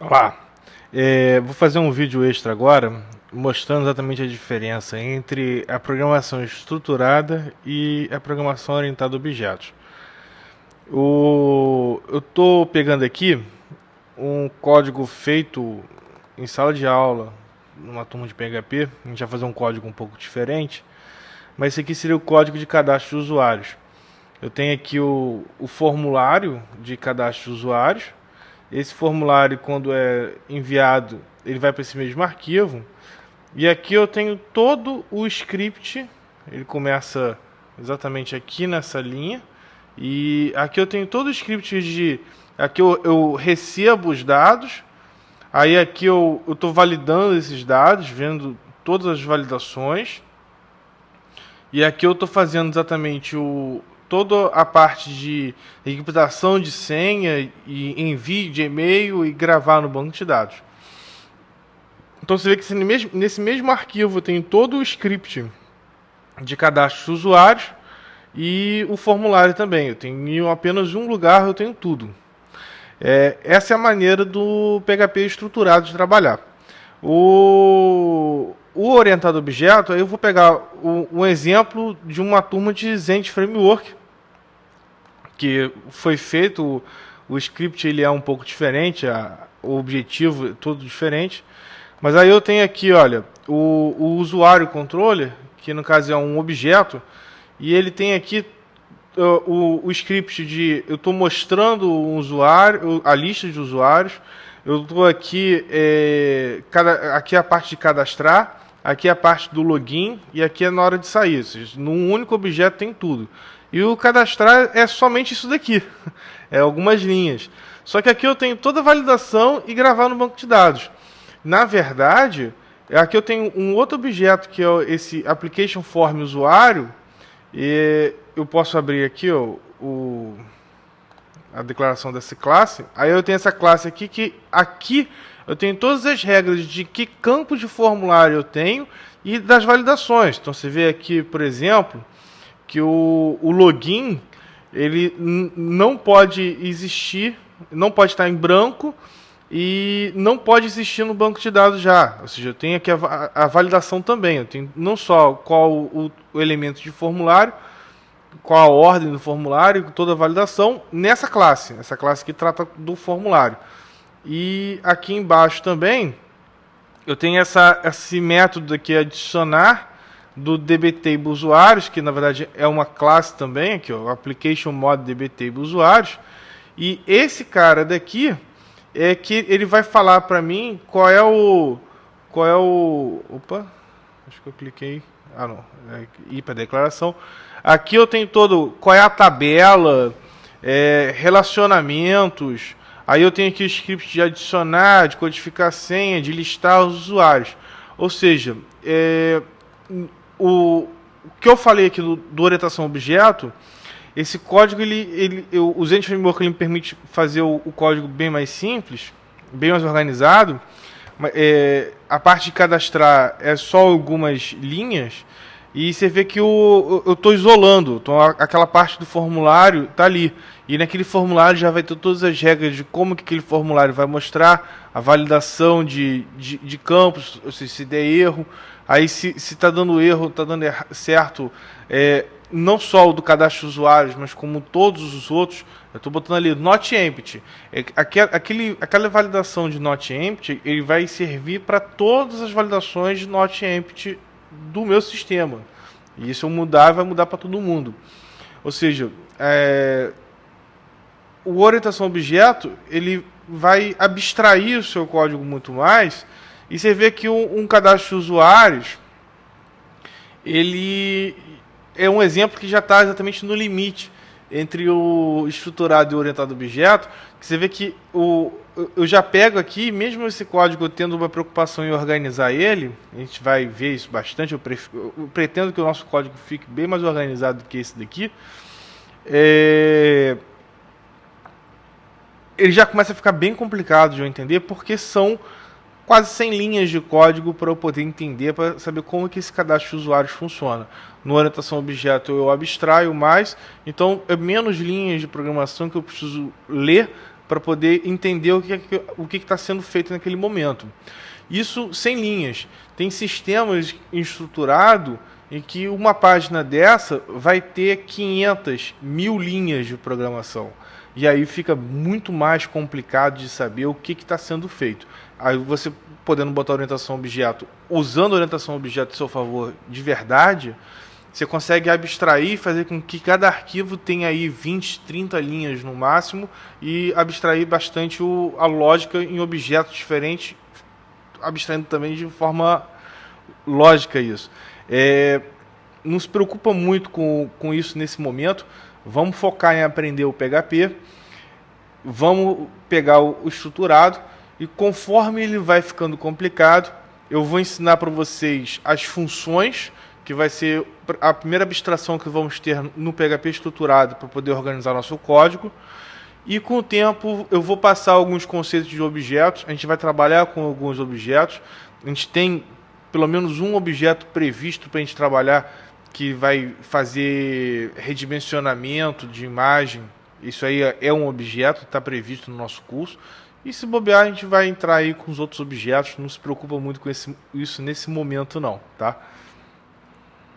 Olá, é, vou fazer um vídeo extra agora mostrando exatamente a diferença entre a programação estruturada e a programação orientada a objetos. O, eu estou pegando aqui um código feito em sala de aula, numa turma de PHP, a gente vai fazer um código um pouco diferente, mas esse aqui seria o código de cadastro de usuários. Eu tenho aqui o, o formulário de cadastro de usuários, esse formulário, quando é enviado, ele vai para esse mesmo arquivo. E aqui eu tenho todo o script. Ele começa exatamente aqui nessa linha. E aqui eu tenho todo o script de... Aqui eu, eu recebo os dados. Aí aqui eu estou validando esses dados, vendo todas as validações. E aqui eu estou fazendo exatamente o, toda a parte de encriptação de senha e envio de e-mail e gravar no banco de dados. Então você vê que nesse mesmo arquivo tem todo o script de cadastro de usuários e o formulário também. Eu tenho apenas um lugar, eu tenho tudo. É, essa é a maneira do PHP estruturado de trabalhar. O, o orientado objeto, eu vou pegar um exemplo de uma turma de Zend Framework, que foi feito, o, o script ele é um pouco diferente, a, o objetivo é todo diferente. Mas aí eu tenho aqui, olha, o, o usuário controller, que no caso é um objeto, e ele tem aqui o, o script de eu estou mostrando o usuário, a lista de usuários, eu estou aqui, é, cada, aqui é a parte de cadastrar, aqui é a parte do login e aqui é na hora de sair. Seja, num único objeto tem tudo. E o cadastrar é somente isso daqui. É algumas linhas. Só que aqui eu tenho toda a validação e gravar no banco de dados. Na verdade, aqui eu tenho um outro objeto que é esse application form usuário. E eu posso abrir aqui ó, o, a declaração dessa classe. Aí eu tenho essa classe aqui que aqui eu tenho todas as regras de que campo de formulário eu tenho e das validações. Então você vê aqui, por exemplo, que o, o login ele não pode existir, não pode estar em branco e não pode existir no banco de dados já. Ou seja, eu tenho aqui a, a validação também. Eu tenho não só qual o, o, elemento de formulário, qual a ordem do formulário, toda a validação nessa classe, essa classe que trata do formulário. E aqui embaixo também eu tenho essa, esse método aqui adicionar do dbtable usuários, que na verdade é uma classe também, aqui ó, application mod dbtable usuários. E esse cara daqui é que ele vai falar para mim qual é o qual é o opa, acho que eu cliquei, ah não, é ir para declaração. Aqui eu tenho todo qual é a tabela, é, relacionamentos. Aí eu tenho aqui o script de adicionar, de codificar senha, de listar os usuários. Ou seja, é, o, que eu falei aqui do, do orientação objeto, esse código, ele, ele, eu, o Zend Framework ele me permite fazer o, o, código bem mais simples, bem mais organizado. É, a parte de cadastrar é só algumas linhas e você vê que eu estou isolando, então aquela parte do formulário está ali. E naquele formulário já vai ter todas as regras de como que aquele formulário vai mostrar a validação de, de, de campos, se, se der erro, Aí se está dando erro, está dando certo, é, não só o do cadastro de usuários, mas como todos os outros, eu estou botando ali not empty. É, aquele, aquela validação de not empty, ele vai servir para todas as validações de not empty do meu sistema. E se eu mudar, vai mudar para todo mundo. Ou seja, é, o orientação objeto, ele vai abstrair o seu código muito mais e você vê que um, um cadastro de usuários, ele é um exemplo que já está exatamente no limite entre o estruturado e o orientado objeto, que você vê que o, eu já pego aqui, mesmo esse código tendo uma preocupação em organizar ele, a gente vai ver isso bastante, eu, eu pretendo que o nosso código fique bem mais organizado do que esse daqui, é, ele já começa a ficar bem complicado de eu entender, porque são quase 100 linhas de código para eu poder entender, para saber como que esse cadastro de usuários funciona. No orientação objeto eu abstraio mais, então é menos linhas de programação que eu preciso ler para poder entender o que é o que está sendo feito naquele momento. Isso sem linhas. Tem sistemas estruturados em que uma página dessa vai ter 500 mil linhas de programação. E aí fica muito mais complicado de saber o que está sendo feito. Aí você podendo botar orientação objeto, usando orientação objeto a seu favor de verdade, você consegue abstrair e fazer com que cada arquivo tenha aí 20, 30 linhas no máximo e abstrair bastante o, a lógica em objetos diferentes, abstraindo também de forma lógica isso. É, não se preocupa muito com, com isso nesse momento. Vamos focar em aprender o PHP. Vamos pegar o, o estruturado e conforme ele vai ficando complicado, eu vou ensinar para vocês as funções, que vai ser a primeira abstração que vamos ter no PHP estruturado para poder organizar nosso código. E com o tempo eu vou passar alguns conceitos de objetos, a gente vai trabalhar com alguns objetos. A gente tem pelo menos um objeto previsto para a gente trabalhar que vai fazer redimensionamento de imagem. Isso aí é um objeto, está previsto no nosso curso. E se bobear, a gente vai entrar aí com os outros objetos. Não se preocupa muito com esse, isso nesse momento não, tá?